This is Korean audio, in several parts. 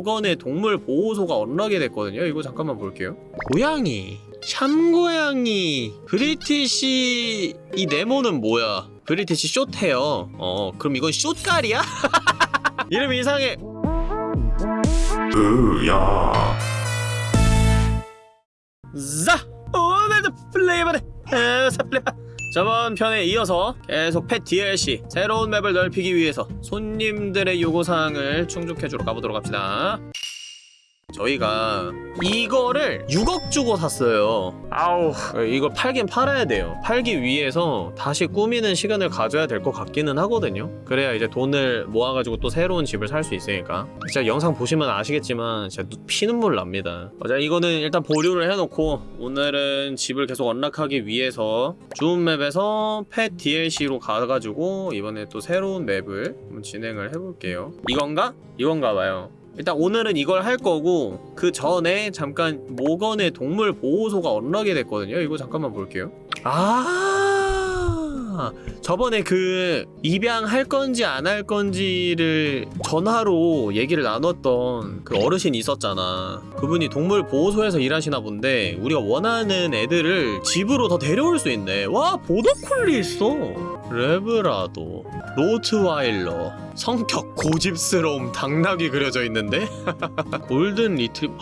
모건의 동물 보호소가 언락이 됐거든요. 이거 잠깐만 볼게요. 고양이. 샴고양이. 브리티시 이 네모는 뭐야? 브리티시 숏헤어 어 그럼 이건 숏깔이야? 이름 이상해. 으야. 자 오늘도 플레이바네 에사 플레이바 저번 편에 이어서 계속 펫 DLC 새로운 맵을 넓히기 위해서 손님들의 요구사항을 충족해주러 가보도록 합시다 저희가 이거를 6억 주고 샀어요. 아우. 이걸 팔긴 팔아야 돼요. 팔기 위해서 다시 꾸미는 시간을 가져야 될 것 같기는 하거든요. 그래야 이제 돈을 모아가지고 또 새로운 집을 살 수 있으니까. 진짜 영상 보시면 아시겠지만 진짜 눈- 피눈물 납니다. 자 이거는 일단 보류를 해놓고 오늘은 집을 계속 언락하기 위해서 주운 맵에서 펫 DLC로 가가지고 이번에 또 새로운 맵을 한번 진행을 해볼게요. 이건가? 이건가 봐요 일단 오늘은 이걸 할 거고 그 전에 잠깐 모건의 동물 보호소가 언락이 됐거든요. 이거 잠깐만 볼게요. 아 저번에 그 입양할 건지 안 할 건지를 전화로 얘기를 나눴던 그 어르신 있었잖아. 그분이 동물 보호소에서 일하시나 본데 우리가 원하는 애들을 집으로 더 데려올 수 있네. 와 보더콜리 있어. 래브라도 로트와일러. 성격 고집스러움 당나귀 그려져 있는데? 골든 리트리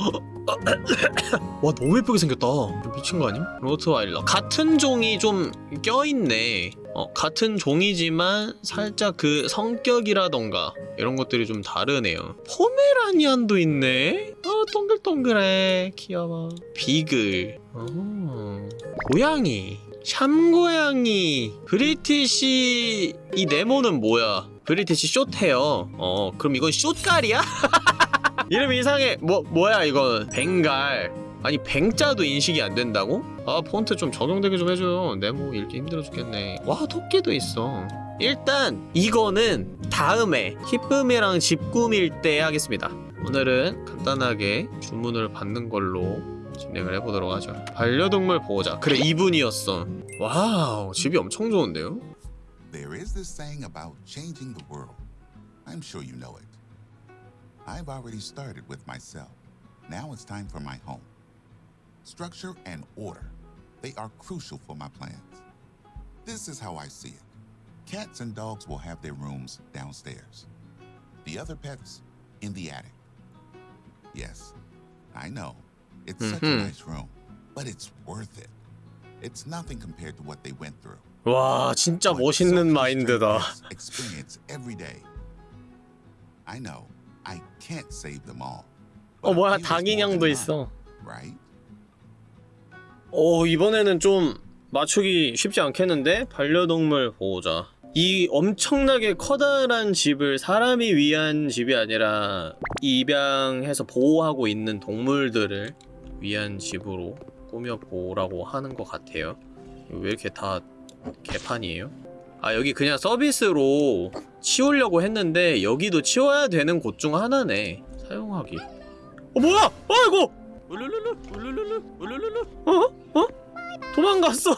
와 너무 예쁘게 생겼다. 미친 거 아님? 로트와일러. 같은 종이 좀 껴있네. 어 같은 종이지만 살짝 그 성격이라던가 이런 것들이 좀 다르네요. 포메라니안도 있네? 아 동글동글해. 귀여워. 비글. 어 고양이 샴고양이 브리티시 이 네모는 뭐야? 브리티시 숏헤어 어 그럼 이건 숏깔이야? 이름 이상해. 뭐 뭐야 이건? 벵갈. 아니 뱅자도 인식이 안 된다고? 아 폰트 좀 적용되게 좀 해줘요. 네모 읽기 힘들어 죽겠네. 와 토끼도 있어. 일단 이거는 다음에 히쁨이랑 집 꾸밀 때 하겠습니다. 오늘은 간단하게 주문을 받는 걸로 진행을 해보도록 하죠 반려동물 보호자 그래 이분이었어 와우 집이 엄청 좋은데요? There is this saying about changing the world. I'm sure you know it. I've already started with myself. Now it's time for my home. Structure and order. They are crucial for my plans. This is how I see it. Cats and dogs will have their rooms downstairs. The other pets in the attic. Yes, I know. It's such a Mhm. nice room, but it's worth it. It's nothing compared to what they went through. 와 진짜 멋있는 마인드다 Experience every day. I know I can't save them all. 어 뭐야 than 있어 Right? 어 이번에는 좀 맞추기 쉽지 않겠는데? 반려동물 보호자 이 엄청나게 커다란 집을 사람이 위한 집이 아니라 입양해서 보호하고 있는 동물들을 위한 집으로 꾸며보라고 하는 것 같아요 왜 이렇게 다 개판이에요? 아 여기 그냥 서비스로 치우려고 했는데 여기도 치워야 되는 곳 중 하나네 사용하기 어 뭐야! 아이고! 울룰룰루 울룰룰루 울룰룰루 어? 어? 도망갔어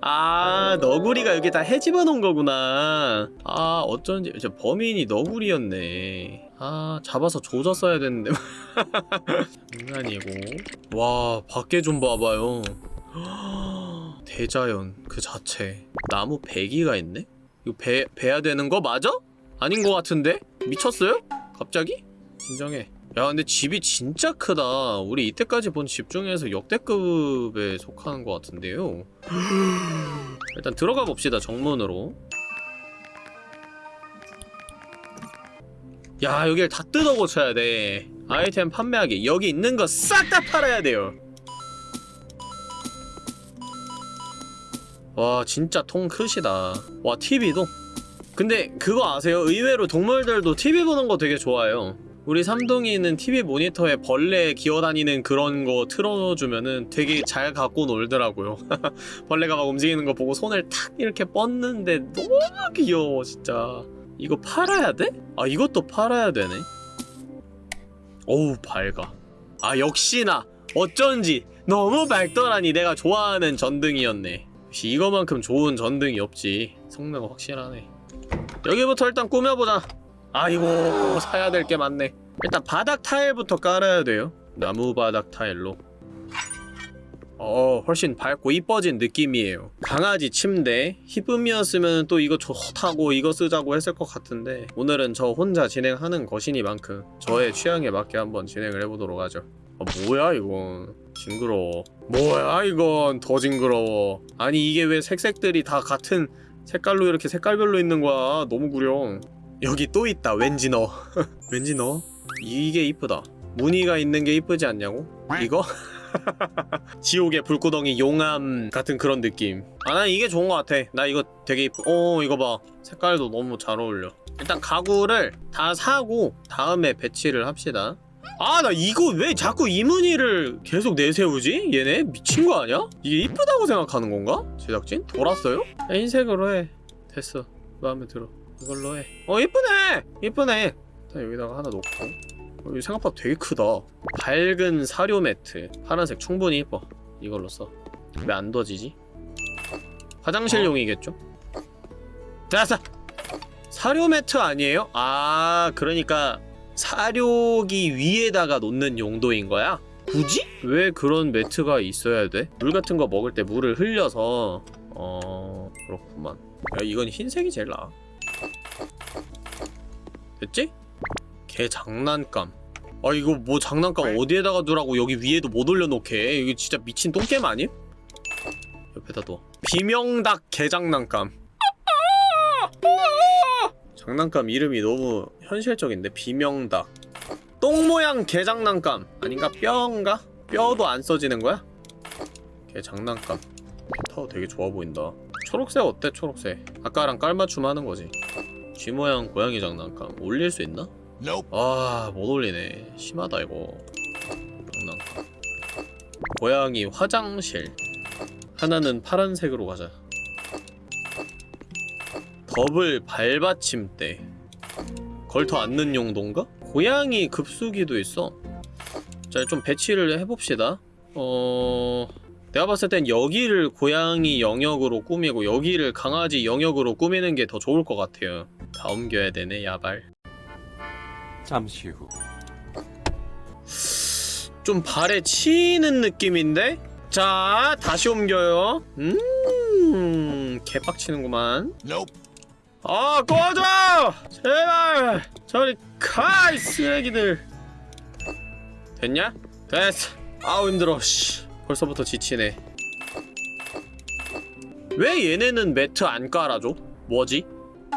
아 너구리가 여기 다 해집어 놓은 거구나 아 어쩐지 저 범인이 너구리였네 아 잡아서 조졌어야 됐는데 장난이고 와 밖에 좀 봐봐요 대자연 그 자체 나무 배기가 있네? 이거 배, 배야 되는 거 맞아? 아닌 거 같은데? 미쳤어요? 갑자기? 진정해 야 근데 집이 진짜 크다 우리 이때까지 본 집 중에서 역대급에 속하는 것 같은데요 일단 들어가 봅시다 정문으로 야 여길 다 뜯어 고쳐야 돼. 아이템 판매하기. 여기 있는 거 싹 다 팔아야 돼요. 와 진짜 통 크시다. 와 TV도? 근데 그거 아세요? 의외로 동물들도 TV 보는 거 되게 좋아해요. 우리 삼동이 있는 TV 모니터에 벌레 기어다니는 그런 거 틀어주면은 되게 잘 갖고 놀더라고요. 벌레가 막 움직이는 거 보고 손을 탁 이렇게 뻗는데 너무 귀여워 진짜 이거 팔아야 돼? 아 이것도 팔아야 되네. 어우 밝아. 아 역시나. 어쩐지 너무 밝더라니 내가 좋아하는 전등이었네. 역시 이거만큼 좋은 전등이 없지. 성능 확실하네. 여기부터 일단 꾸며보자. 아이고 사야 될 게 많네. 일단 바닥 타일부터 깔아야 돼요. 나무 바닥 타일로 어 훨씬 밝고 이뻐진 느낌이에요. 강아지 침대 히쁨이었으면 또 이거 좋다고 이거 쓰자고 했을 것 같은데 오늘은 저 혼자 진행하는 것이니만큼 저의 취향에 맞게 한번 진행을 해보도록 하죠. 아 뭐야 이건? 징그러워. 뭐야 이건 더 징그러워. 아니 이게 왜 색색들이 다 같은 색깔로 이렇게 색깔별로 있는 거야? 너무 구려 여기 또 있다 왠지 너. 왠지 너? 이게 이쁘다. 무늬가 있는 게 이쁘지 않냐고? 이거? 지옥의 불구덩이 용암 같은 그런 느낌. 아난 이게 좋은 것 같아. 나 이거 되게 이쁘 어 이거 봐. 색깔도 너무 잘 어울려. 일단 가구를 다 사고 다음에 배치를 합시다. 아 나 이거 왜 자꾸 이 무늬를 계속 내세우지? 얘네 미친 거 아니야? 이게 이쁘다고 생각하는 건가? 제작진? 돌았어요? 야, 흰색으로 해. 됐어. 마음에 들어. 이걸로 해어 이쁘네! 이쁘네! 일단 여기다가 하나 놓고 생각보다 되게 크다 밝은 사료 매트 파란색 충분히 이뻐 이걸로 써왜 안 둬지지? 화장실용이겠죠? 됐어! 사료 매트 아니에요? 아 그러니까 사료기 위에다가 놓는 용도인 거야? 굳이? 왜 그런 매트가 있어야 돼? 물 같은 거 먹을 때 물을 흘려서 어... 그렇구만 야 이건 흰색이 제일 나아 됐지? 개 장난감. 아 이거 뭐 장난감 어디에다가 두라고 여기 위에도 못 올려놓게. 이거 진짜 미친 똥겜 아님? 옆에다 둬. 비명닭 개장난감. 장난감 이름이 너무 현실적인데 비명닭. 똥 모양 개장난감. 아닌가? 뼈인가? 뼈도 안 써지는 거야? 개 장난감. 타워 되게 좋아 보인다. 초록색 어때 초록색? 아까랑 깔맞춤 하는 거지. 쥐 모양 고양이 장난감. 올릴 수 있나? 아, 못 올리네. 심하다, 이거. 장난감. 고양이 화장실. 하나는 파란색으로 가자. 더블 발받침대. 걸터 앉는 용도인가? 고양이 급수기도 있어. 자, 좀 배치를 해봅시다. 어... 내가 봤을 땐 여기를 고양이 영역으로 꾸미고 여기를 강아지 영역으로 꾸미는 게 더 좋을 것 같아요. 다 옮겨야 되네, 야발. 잠시 후 좀 발에 치이는 느낌인데? 자, 다시 옮겨요. 음, 개빡치는구만. Nope. 아, 꺼져! 제발! 저리 가, 이 쓰레기들! 됐냐? 됐어. 아우, 힘들어, 씨. 벌써부터 지치네. 왜 얘네는 매트 안 깔아줘? 뭐지?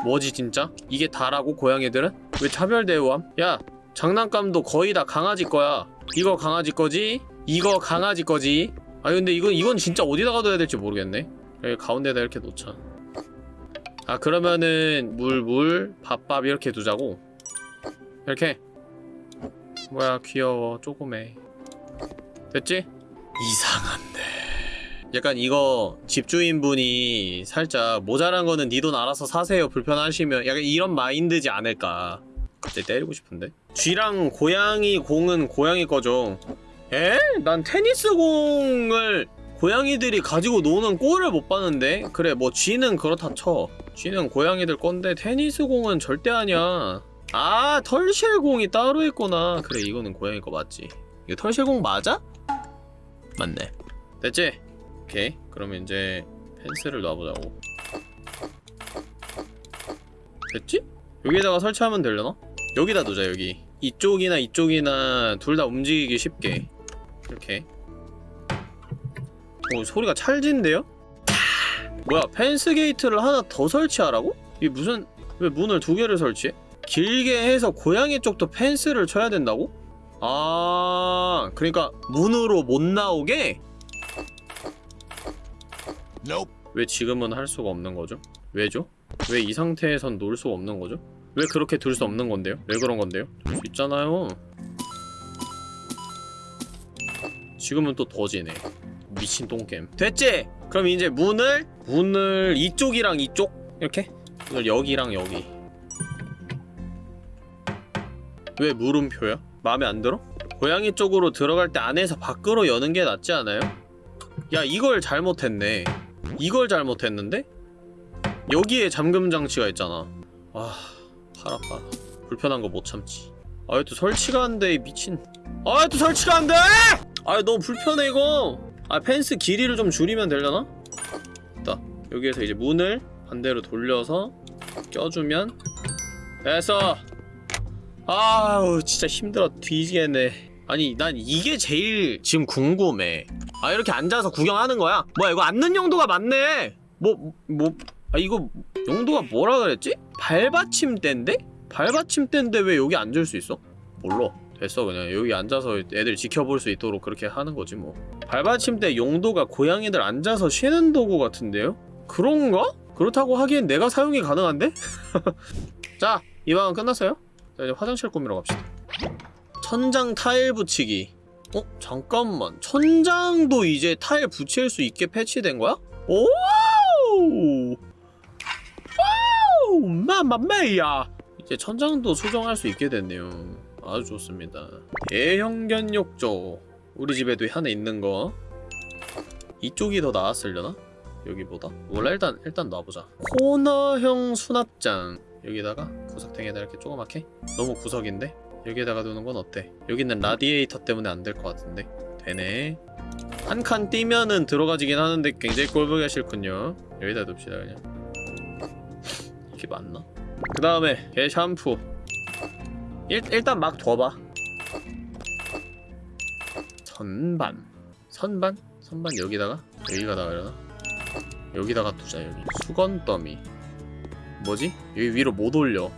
뭐지, 진짜? 이게 다라고, 고양이들은? 왜 차별 대우함? 야, 장난감도 거의 다 강아지 거야. 이거 강아지 거지? 이거 강아지 거지? 아 근데 이건 이건 진짜 어디다가 둬야 될지 모르겠네. 여기 가운데다 이렇게 놓자. 아 그러면은 물 물, 밥 밥 이렇게 두자고. 이렇게. 뭐야 귀여워 조그매. 됐지? 이상한데. 약간 이거 집주인분이 살짝 모자란 거는 니 돈 알아서 사세요. 불편하시면 약간 이런 마인드지 않을까. 갑자기 때리고 싶은데? 쥐랑 고양이 공은 고양이 거죠. 에? 난 테니스 공을 고양이들이 가지고 노는 꼴을 못 봤는데? 그래 뭐 쥐는 그렇다 쳐. 쥐는 고양이들 건데 테니스 공은 절대 아니야. 아 털실 공이 따로 있구나. 그래 이거는 고양이 거 맞지. 이거 털실 공 맞아? 맞네. 됐지? 오케이 그러면 이제 펜스를 놔보자고 됐지? 여기다가 설치하면 되려나? 여기다 두자 여기 이쪽이나 이쪽이나 둘 다 움직이기 쉽게 이렇게 오 소리가 찰진데요? 뭐야 펜스 게이트를 하나 더 설치하라고? 이게 무슨 왜 문을 두 개를 설치해? 길게 해서 고양이 쪽도 펜스를 쳐야 된다고? 아 그러니까 문으로 못 나오게? 왜 지금은 할 수가 없는 거죠? 왜죠? 왜 이 상태에선 놀 수가 없는 거죠? 왜 그렇게 둘수 없는 건데요? 왜 그런 건데요? 둘수 있잖아요. 지금은 또 더 지네. 미친 똥겜. 됐지? 그럼 이제 문을 문을 이쪽이랑 이쪽 이렇게 문을 여기랑 여기. 왜 물음표야? 마음에 안 들어? 고양이 쪽으로 들어갈 때 안에서 밖으로 여는 게 낫지 않아요? 야 이걸 잘못했네. 이걸 잘못했는데? 여기에 잠금 장치가 있잖아. 아, 팔 아파. 불편한 거 못 참지. 아이 또 설치가 안돼 이 미친 아이 또 설치가 안돼 아이 너무 불편해 이거 아 펜스 길이를 좀 줄이면 되려나? 있다 여기에서 이제 문을 반대로 돌려서 껴주면 됐어 아우 진짜 힘들어 뒤지겠네 아니 난 이게 제일 지금 궁금해 아 이렇게 앉아서 구경하는 거야? 뭐야 이거 앉는 용도가 맞네 뭐 뭐 아 이거 용도가 뭐라 그랬지? 발받침대인데? 발받침대인데 왜 여기 앉을 수 있어? 몰라 됐어 그냥 여기 앉아서 애들 지켜볼 수 있도록 그렇게 하는 거지 뭐 발받침대 용도가 고양이들 앉아서 쉬는 도구 같은데요? 그런가? 그렇다고 하기엔 내가 사용이 가능한데? 자 이 방은 끝났어요 자 이제 화장실 꾸미러 갑시다 천장 타일 붙이기 어? 잠깐만 천장도 이제 타일 붙일 수 있게 패치된 거야? 오! 와우! Mamma mia! 이제 천장도 수정할 수 있게 됐네요 아주 좋습니다 대형견 욕조 우리 집에도 하나 있는 거 이쪽이 더 나았으려나? 여기보다? 몰라 일단 일단 놔보자 코너형 수납장 여기다가 구석탱이에다 이렇게 조그맣게 너무 구석인데? 여기에다가 두는 건 어때? 여기는 라디에이터 때문에 안 될 것 같은데 되네 한칸 띄면은 들어가지긴 하는데 굉장히 꼴보기가 싫군요 여기다 둡시다 그냥 이게 맞나? 그 다음에 개 샴푸 일, 일단 막 둬봐 선반 선반? 선반 여기다가? 여기가다가 이러나? 여기다가 두자 여기 수건 더미 뭐지? 여기 위로 못 올려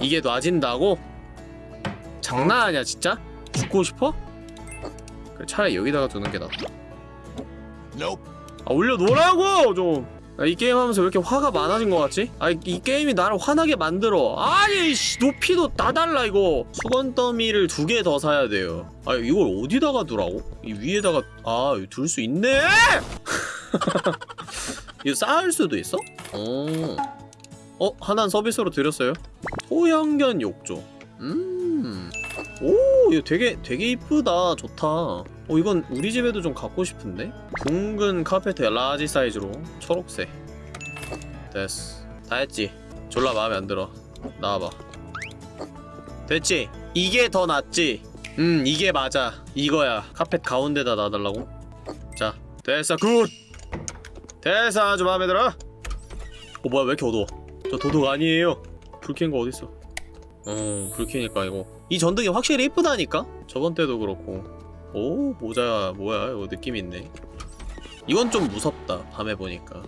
이게 놔진다고? 장난 아니야 진짜? 죽고 싶어? 그래 차라리 여기다가 두는 게 낫다. 아 올려놓으라고 좀! 아, 이 게임 하면서 왜 이렇게 화가 많아진 것 같지? 아, 이, 이 게임이 나를 화나게 만들어. 아니, 씨, 높이도 다 달라, 이거. 수건 더미를 두 개 더 사야 돼요. 아, 이걸 어디다가 두라고? 이 위에다가, 아, 둘 수 있네! 이거 쌓을 수도 있어? 어. 어, 하나는 서비스로 드렸어요. 소형견 욕조. 음. 오, 이거 되게, 되게 이쁘다. 좋다. 어 이건 우리 집에도 좀 갖고 싶은데? 둥근 카페트 large 사이즈로 초록색 됐어 다 했지 졸라 마음에 안 들어 나와봐 됐지? 이게 더 낫지? 음 이게 맞아 이거야 카펫 가운데다 놔달라고? 자 됐어 good 됐어 아주 마음에 들어 어 뭐야 왜 이렇게 어두워 저 도둑 아니에요 불켠 거 어딨어 어불 켜니까 이거 이 전등이 확실히 이쁘다니까? 저번 때도 그렇고 오 모자 뭐야 이거 느낌 있네 이건 좀 무섭다 밤에 보니까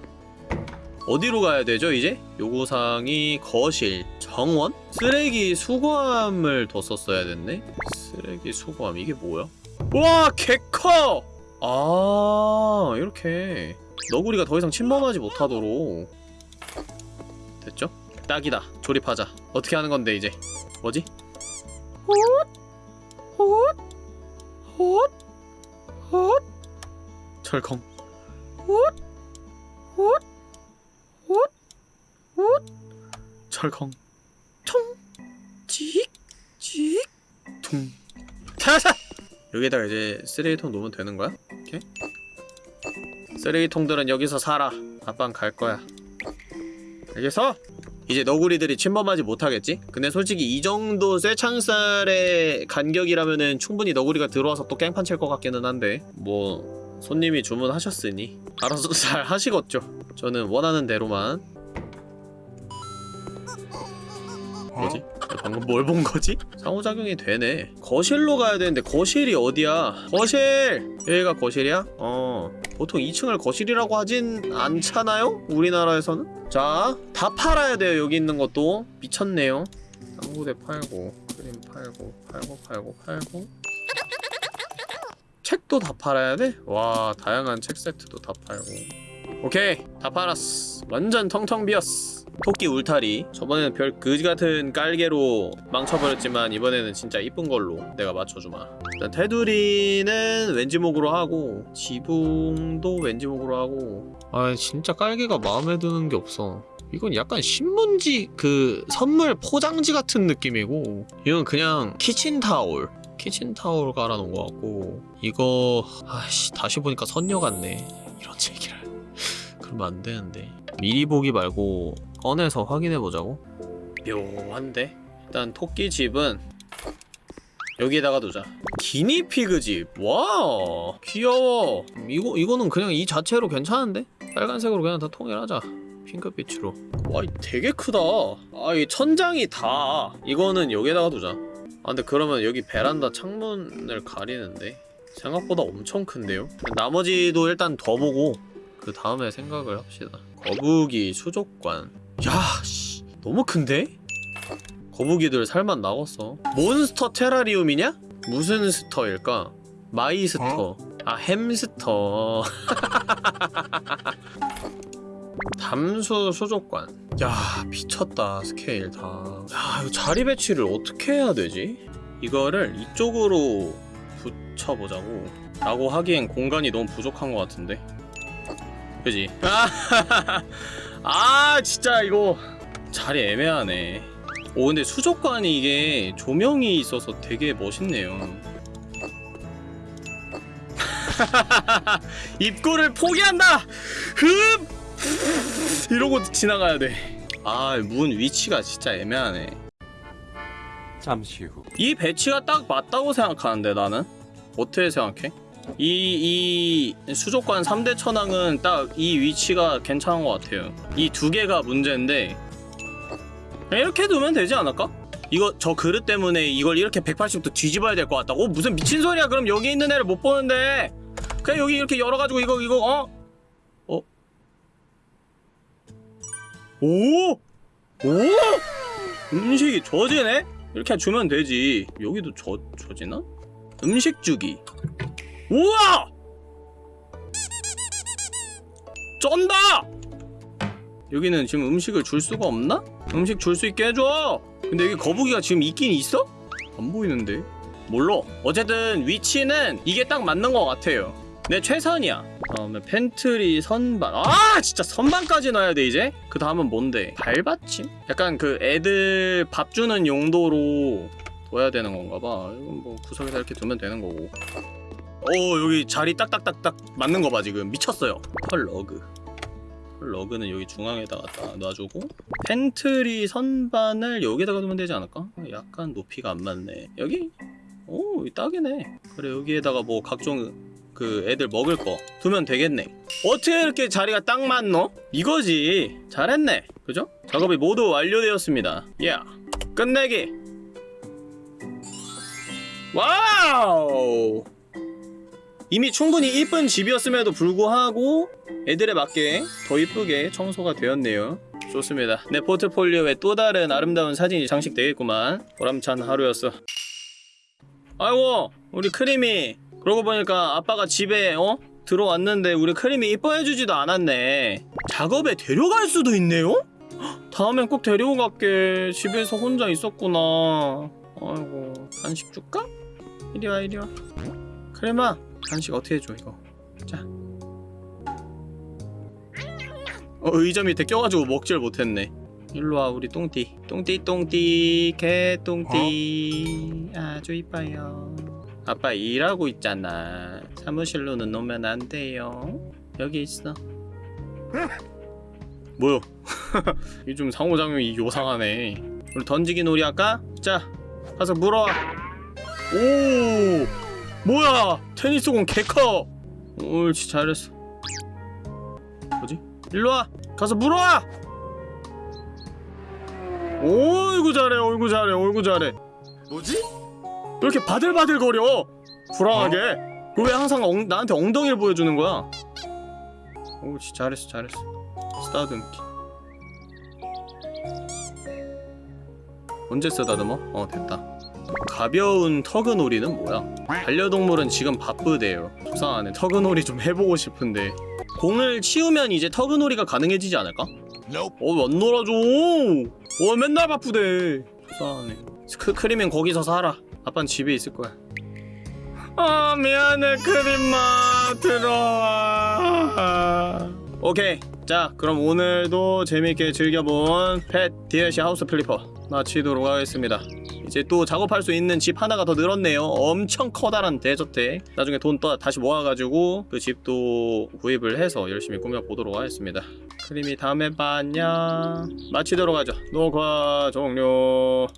어디로 가야 되죠 이제? 요구사항이 거실 정원? 쓰레기 수거함을 뒀었어야 됐네 쓰레기 수거함 이게 뭐야? 와 개커! 아 이렇게 너구리가 더 이상 침범하지 못하도록 됐죠? 딱이다 조립하자 어떻게 하는 건데 이제 뭐지? 헛? 헛? 헛? 헛? 철컹 헛? 헛? 헛? 헛? 철컹 총 찍? 찍? 퉁 자자! 여기다가 이제 쓰레기통 놓으면 되는 거야? 이렇게? 쓰레기통들은 여기서 살아 아빠는 갈 거야 알겠어? 이제 너구리들이 침범하지 못하겠지? 근데 솔직히 이 정도 쇠창살의 간격이라면은 충분히 너구리가 들어와서 또 깽판 칠 것 같기는 한데 뭐 손님이 주문하셨으니 알아서 잘 하시겠죠 저는 원하는 대로만 뭐지? 방금 뭘 본 거지? 상호작용이 되네 거실로 가야 되는데 거실이 어디야? 거실! 여기가 거실이야? 어 보통 2층을 거실이라고 하진 않잖아요? 우리나라에서는? 자, 다 팔아야 돼요 여기 있는 것도 미쳤네요 당구대 팔고 크림 팔고 팔고 팔고 팔고 책도 다 팔아야 돼? 와 다양한 책 세트도 다 팔고 오케이 다 팔았어 완전 텅텅 비었어 토끼 울타리. 저번에는 별 그지같은 깔개로 망쳐버렸지만 이번에는 진짜 이쁜 걸로 내가 맞춰주마. 일단 테두리는 왠지목으로 하고 지붕도 왠지목으로 하고. 아 진짜 깔개가 마음에 드는 게 없어. 이건 약간 신문지 그 선물 포장지 같은 느낌이고. 이건 그냥 키친타올 키친타올 깔아놓은 것 같고. 이거 아씨 다시 보니까 선녀 같네. 이런 얘기를. 그러면 안 되는데. 미리 보기 말고 꺼내서 확인해 보자고. 묘한데? 일단 토끼 집은 여기에다가 두자. 기니피그 집 와 귀여워. 이거 이거는 그냥 이 자체로 괜찮은데? 빨간색으로 그냥 다 통일하자. 핑크빛으로. 와이 되게 크다. 아이 천장이 다. 이거는 여기에다가 두자. 아 근데 그러면 여기 베란다 창문을 가리는데 생각보다 엄청 큰데요? 나머지도 일단 더 보고 그 다음에 생각을 합시다. 거북이 수족관 야 씨 너무 큰데? 거북이들 살맛 나겠어 몬스터 테라리움이냐? 무슨 스터일까? 마이스터 아 햄스터 담수 수족관 야 미쳤다 스케일 다야 이거 자리 배치를 어떻게 해야 되지? 이거를 이쪽으로 붙여보자고 라고 하기엔 공간이 너무 부족한 것 같은데 그지? 아, 아 진짜 이거 자리 애매하네 오 근데 수족관이 이게 조명이 있어서 되게 멋있네요 입구를 포기한다! 흡! 이러고 지나가야 돼 아 문 위치가 진짜 애매하네 잠시 후. 이 배치가 딱 맞다고 생각하는데 나는 어떻게 생각해? 이, 이 수족관 3대 천왕은 딱 이 위치가 괜찮은 것 같아요 이 두 개가 문제인데 이렇게 두면 되지 않을까? 이거 저 그릇 때문에 이걸 이렇게 180도 뒤집어야 될 것 같다고? 무슨 미친 소리야 그럼 여기 있는 애를 못 보는데 그냥 여기 이렇게 열어가지고 이거 이거 어? 어? 오? 오? 음식이 젖이네? 이렇게 주면 되지 여기도 젖, 젖이나? 음식 주기 우와! 쩐다! 여기는 지금 음식을 줄 수가 없나? 음식 줄 수 있게 해줘! 근데 여기 거북이가 지금 있긴 있어? 안 보이는데? 몰라 어쨌든 위치는 이게 딱 맞는 것 같아요 내 최선이야 다음에 팬트리 선반 아 진짜 선반까지 넣어야 돼 이제? 그 다음은 뭔데? 발받침? 약간 그 애들 밥 주는 용도로 둬야 되는 건가 봐 이건 뭐 구석에다 이렇게 두면 되는 거고 오 여기 자리 딱딱딱딱 맞는 거 봐 지금. 미쳤어요. 털 러그. 털 러그는 여기 중앙에다가 딱 놔주고 팬트리 선반을 여기다가 두면 되지 않을까? 약간 높이가 안 맞네. 여기? 오 딱이네. 그래 여기에다가 뭐 각종 그 애들 먹을 거 두면 되겠네. 어떻게 이렇게 자리가 딱 맞노? 이거지. 잘했네. 그죠? 작업이 모두 완료되었습니다. 야 끝내기. 와우 이미 충분히 이쁜 집이었음에도 불구하고 애들에 맞게 더 이쁘게 청소가 되었네요. 좋습니다. 내 포트폴리오에 또 다른 아름다운 사진이 장식되겠구만. 보람찬 하루였어. 아이고 우리 크림이. 그러고 보니까 아빠가 집에 어? 들어왔는데 우리 크림이 이뻐해주지도 않았네. 작업에 데려갈 수도 있네요? 헉, 다음엔 꼭 데리고 갈게. 집에서 혼자 있었구나. 아이고 간식 줄까? 이리와 이리와. 크림아 간식 어떻게 해줘 이거? 자. 어, 의자 밑에 껴가지고 먹질 못했네. 일로와 우리 똥띠. 똥띠 똥띠 개똥띠. 아주 이뻐요. 아빠 일하고 있잖아. 사무실로는 오면 안 돼요. 여기 있어. 뭐야 이좀 상호작용이 요상하네. 우리 던지기 놀이 할까? 자 가서 물어와. 오 뭐야? 테니스공 개커. 옳지 잘했어. 뭐지? 일로와. 가서 물어와. 어이구 잘해. 어이구 잘해. 어이구 잘해. 뭐지? 왜 이렇게 바들바들거려? 불안하게. 그왜 항상 엉, 나한테 엉덩이를 보여주는 거야? 옳지 잘했어 잘했어. 쓰다듬기. 언제 쓰다듬어? 어 됐다 가벼운 터그놀이는 뭐야? 반려동물은 지금 바쁘대요 속상하네 터그놀이 좀 해보고 싶은데 공을 치우면 이제 터그놀이가 가능해지지 않을까? Nope. 어, 안 놀아줘. 어, 맨날 바쁘대. 속상하네. 크, 크림은 거기서 살아. 아빠는 집에 있을 거야. 아, 미안해, 크림아. 들어와. 오케이. 자, 그럼 오늘도 재밌게 즐겨본 pet DLC House Flipper 마치도록 하겠습니다. 이제 또 작업할 수 있는 집 하나가 더 늘었네요. 엄청 커다란 대저택. 나중에 돈 또 다시 모아가지고 그 집도 구입을 해서 열심히 꾸며보도록 하겠습니다. 크림이 다음에 봐 안녕. 마치도록 하죠. 녹화 종료.